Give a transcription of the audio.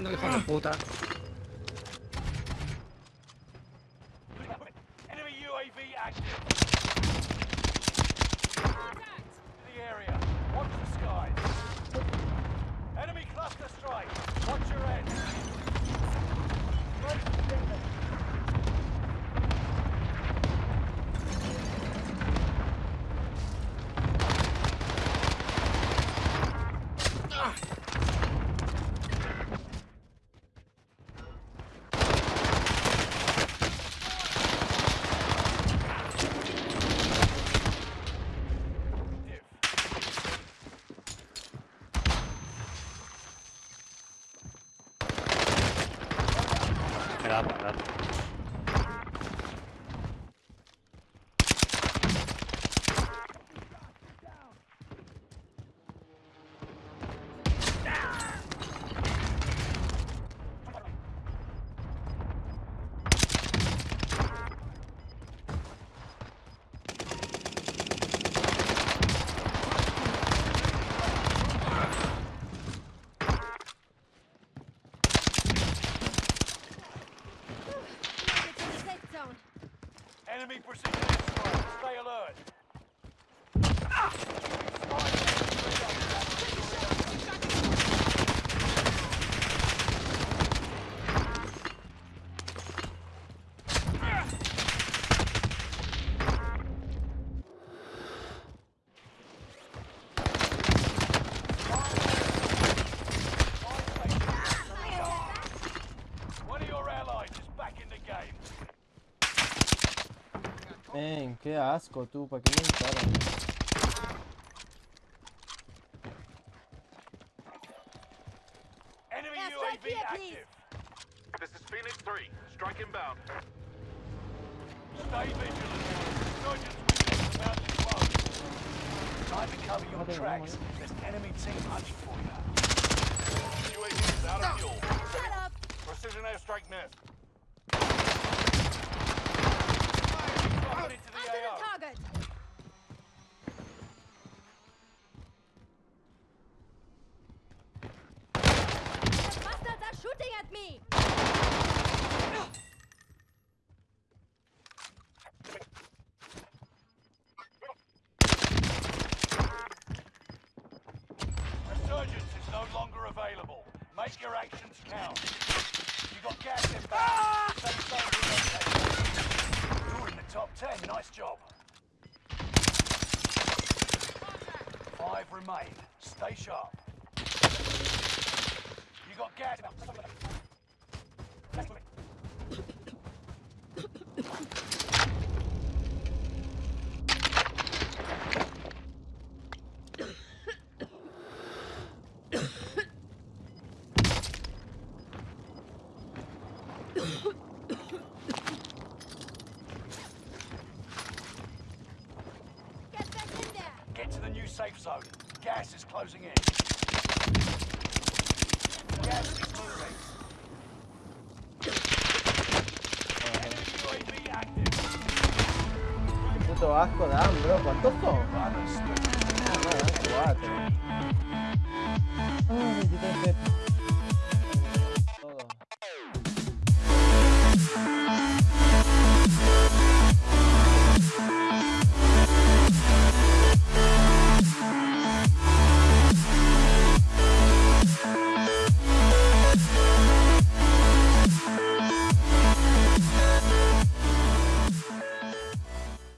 No hijo de puta. Me da, Enemy precision airstrike. Stay alert. One of your allies is back in the game. Men, qué asco tú, ¿para qué me disparan? Enemy Airstrike UAV here, please. active. This is Phoenix 3. Strike inbound. Stay vigilant. Insurgents within about to close. Time to cover your Okay, tracks. one There's enemy team hunting for you. UAV is out of fuel. Shut up. Precision airstrike missed. Dropping into the Onto the target. Shooting at me. Resurgence is no longer available. Make your actions count. You got gas inbound. Safe zone Nice job. Five remain. Stay sharp. You got gas. Get back in there. Get to the new safe zone. Gas is closing in. Gas is moving. Enemy UAV active. Puto asco dan, bro. ¿Cuántos son?